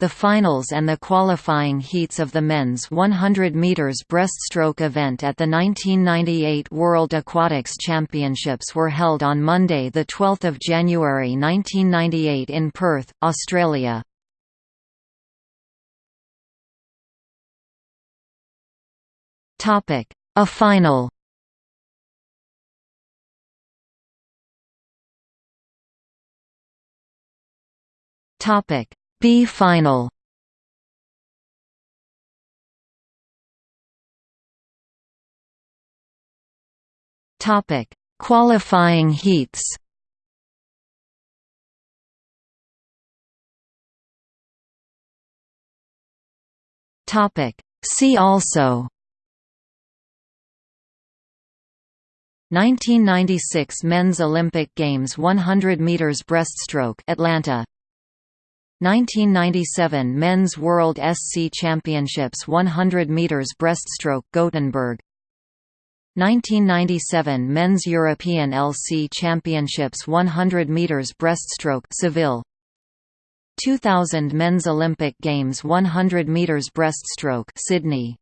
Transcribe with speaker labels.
Speaker 1: The finals and the qualifying heats of the men's 100 meters breaststroke event at the 1998 World Aquatics Championships were held on Monday the 12th of January 1998 in Perth, Australia. Topic: A final. Topic: B final. Topic: Qualifying heats. Topic: See also. 1996 Men's Olympic Games 100 meters breaststroke Atlanta 1997 Men's World SC Championships 100 meters breaststroke Gothenburg. 1997 Men's European LC Championships 100 meters breaststroke Seville. 2000 Men's Olympic Games 100 meters breaststroke Sydney